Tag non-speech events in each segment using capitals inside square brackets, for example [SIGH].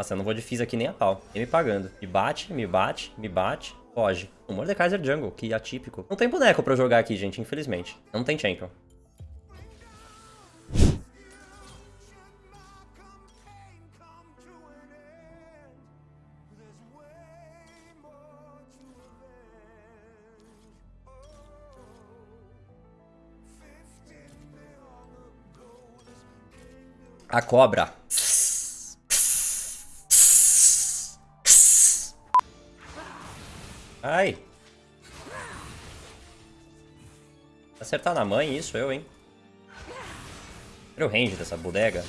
Nossa, eu não vou de Fizz aqui nem a pau. Nem me pagando. Me bate, me bate, me bate. Foge. O Mordekaiser Jungle, que atípico. Não tem boneco pra eu jogar aqui, gente, infelizmente. Não tem champion. A cobra. Acertar na mãe, isso eu, hein? Olha o range dessa bodega.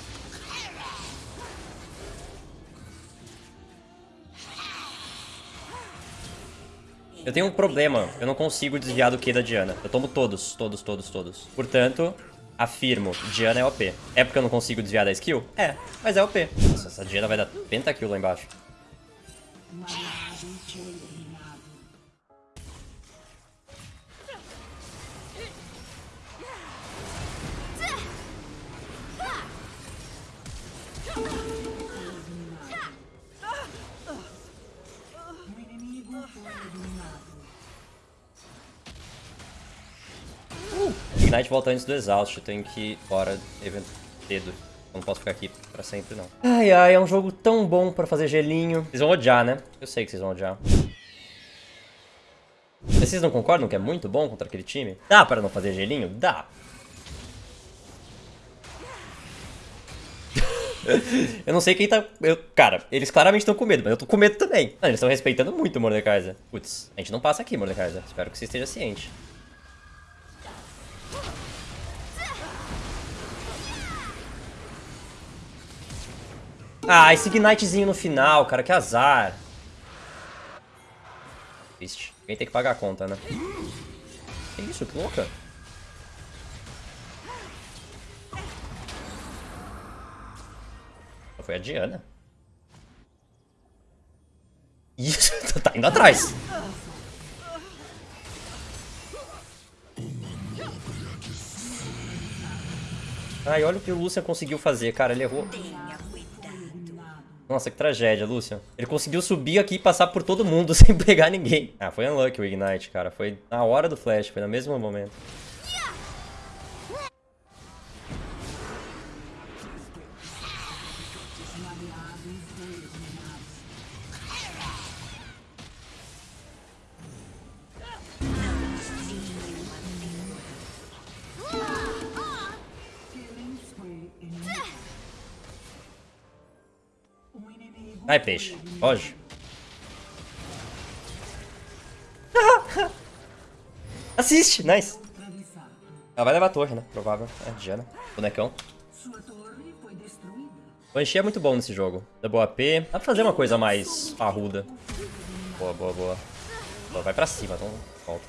Eu tenho um problema. Eu não consigo desviar do Q da Diana. Eu tomo todos, todos, todos, todos. Portanto, afirmo, Diana é OP. É porque eu não consigo desviar da skill? É, mas é OP. Nossa, essa Diana vai dar pentakill lá embaixo. Ignite volta antes do Exaust, eu tenho que ir fora evento cedo. Não posso ficar aqui pra sempre, não. Ai, ai, é um jogo tão bom pra fazer gelinho. Vocês vão odiar, né? Eu sei que vocês vão odiar. Vocês não concordam que é muito bom contra aquele time? Dá para não fazer gelinho? Dá. [LAUGHS] eu não sei quem tá... Eu, cara, eles claramente estão com medo, mas eu tô com medo também. Não, eles estão respeitando muito o Mordekaiser. Putz, a gente não passa aqui, Mordekaiser. Espero que você esteja ciente. Ah, esse Ignitezinho no final, cara, que azar. Triste. Alguém tem que pagar a conta, né? Que isso, que louca. Foi a Diana. Isso, [LAUGHS] tá indo atrás. Ai, olha o que o Lucian conseguiu fazer, cara. Ele errou. Nossa, que tragédia, Lucian. Ele conseguiu subir aqui e passar por todo mundo [LAUGHS] sem pegar ninguém. Ah, foi unlucky o Ignite, cara. Foi na hora do flash, foi no mesmo momento. Vai, peixe. Foge. [LAUGHS] Assiste, nice. Ela vai levar a torre, né? Provável. É, Diana. Bonecão. Enchi é muito bom nesse jogo. Double AP. Dá pra fazer uma coisa mais parruda. Boa, boa, boa. boa vai pra cima, então volta.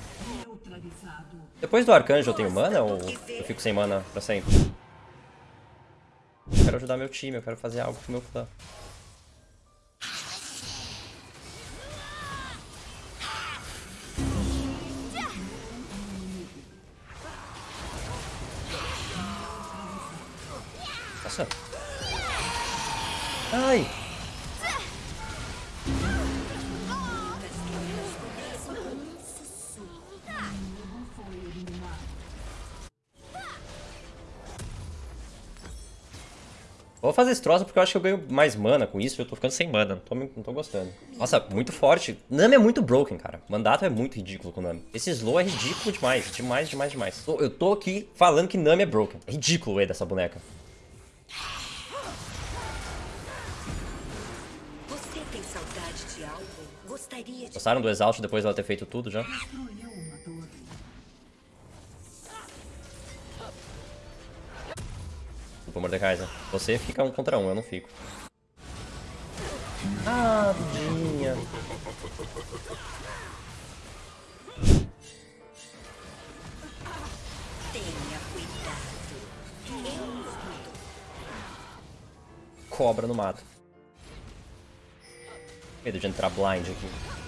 Depois do arcanjo eu tenho mana ou eu fico sem mana pra sempre? Eu quero ajudar meu time, eu quero fazer algo pro meu clã. Nossa. Ai. Vou fazer esse troço porque eu acho que eu ganho mais mana com isso. Eu tô ficando sem mana. Não tô, não tô gostando. Nossa, muito forte. Nami é muito broken, cara. Mandato é muito ridículo com Nami. Esse slow é ridículo demais. Demais, demais, demais. Eu tô aqui falando que Nami é broken. É ridículo o E dessa boneca. Você tem saudade de algo? Gostaria de... Gostaram do Exaust depois dela ter feito tudo já? Desculpa, Mordekaiser. Você fica um contra um, eu não fico. Ah, vidinha. Cobra no mato. Medo de entrar blind aqui.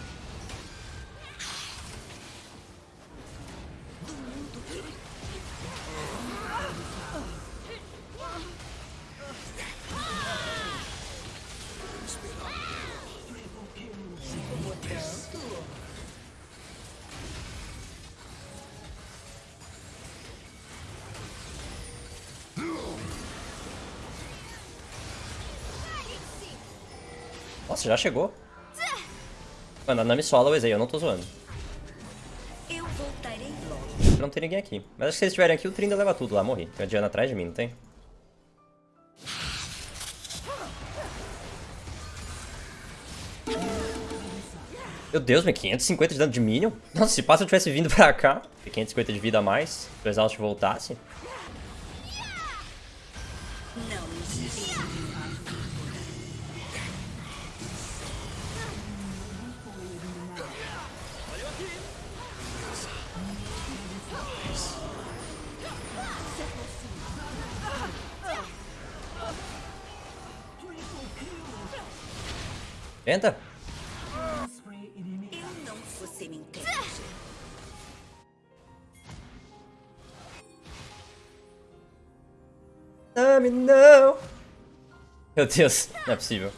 Nossa, já chegou. Mano, a Nami sola o Ezei, eu não tô zoando. Eu voltarei logo. Não tem ninguém aqui. Mas acho que se eles estiverem aqui, o Trinda leva tudo lá, morri. Tem a Diana atrás de mim, não tem? Meu Deus, meu 550 de dano de minion? Nossa, se passa eu tivesse vindo pra cá. 550 de vida a mais. Se o Exaust voltasse. Não Tenta. Eu não você me entende. Nami, não! Meu Deus, não é possível.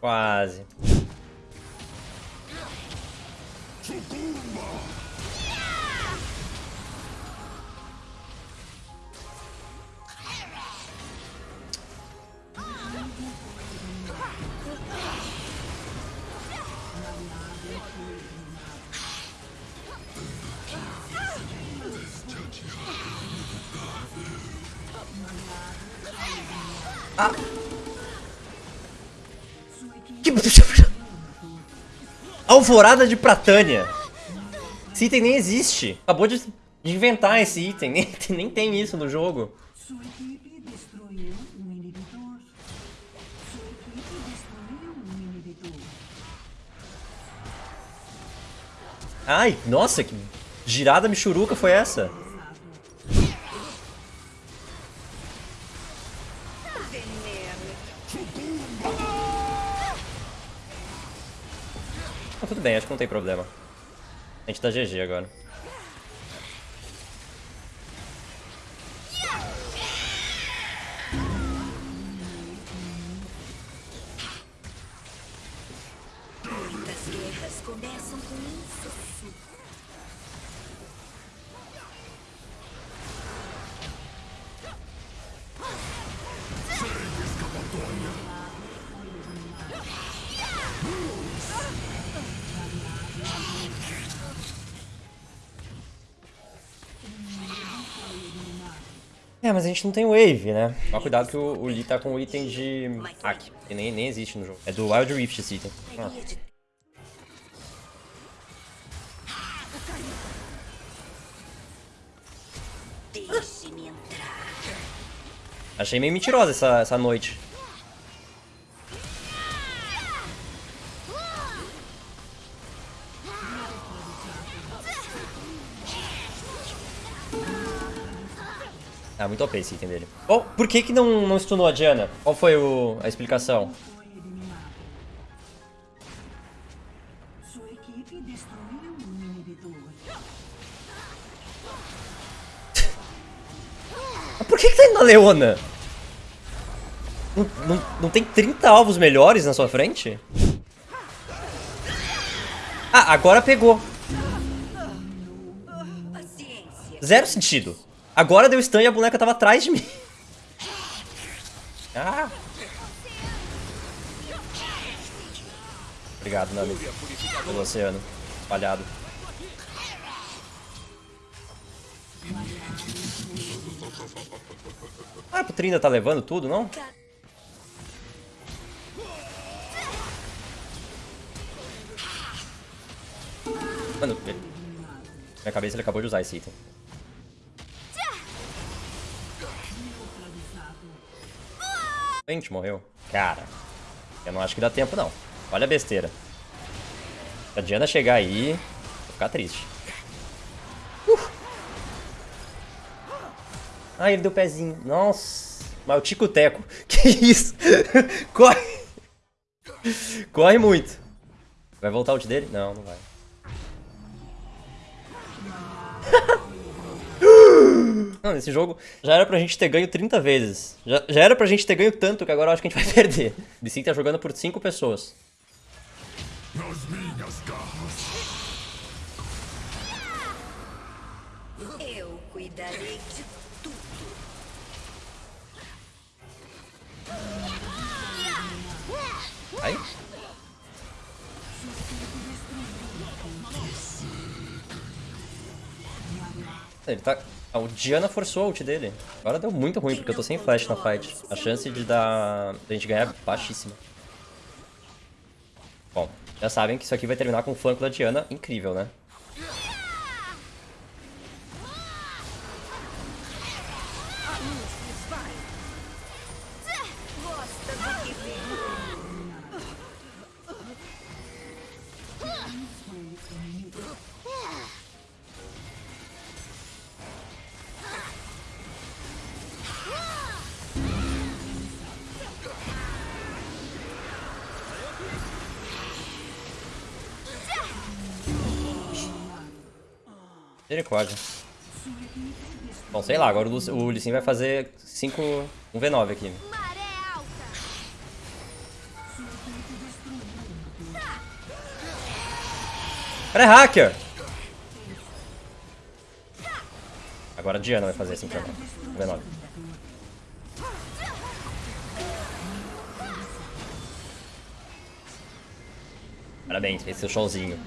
Quase. Que... Alvorada de Pratânia. Esse item nem existe. Acabou de inventar esse item. [LAUGHS] Nem, nem tem isso no jogo. Ai, nossa, que girada michuruca foi essa? Bem, acho que não tem problema. A gente tá GG agora. É, mas a gente não tem wave, né? Mas cuidado que o, o Lee tá com o item de hack, que nem, nem existe no jogo. É do Wild Rift esse item. Ah. Achei meio mentirosa essa, essa noite. Muito OP esse item dele. Oh, por que que não, não stunou a Diana? Qual foi o, a explicação? Por que que tá indo na Leona? Não, não, não tem 30 alvos melhores na sua frente? Ah, agora pegou. Zero sentido. Agora deu stun e a boneca tava atrás de mim. [LAUGHS] Ah. Obrigado, Nami. Pelo oceano. Falhado. Ah, o Trinda tá levando tudo, não? Mano, minha cabeça ele acabou de usar esse item. Gente morreu. Cara, eu não acho que dá tempo, não. Olha a besteira. Se a Diana chegar aí, vou ficar triste. Uh. Ah, ele deu pezinho. Nossa. Mas o Tico-Teco. [LAUGHS] Que isso? Corre. Corre muito. Vai voltar o ult dele? Não, não vai. Não, nesse jogo já era pra gente ter ganho 30 vezes. Já, já era pra gente ter ganho tanto que agora eu acho que a gente vai [LAUGHS] perder. O BC tá jogando por 5 pessoas. Eu darei de tudo. Aí. Ele tá... O Diana forçou a ult dele. Agora deu muito ruim, porque eu tô sem flash na fight. A chance de dar... da gente ganhar é baixíssima. Bom, já sabem que isso aqui vai terminar com o flanco da Diana. Incrível, né? Misericórdia. Bom, sei lá, agora o, Lu- o Lee Sin vai fazer 5... um V9 aqui. Cara, é hacker! Agora a Diana vai fazer 5 V9. Um V9. Parabéns, fez seu showzinho.